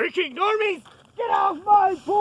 Freaking normies! Get off my pool!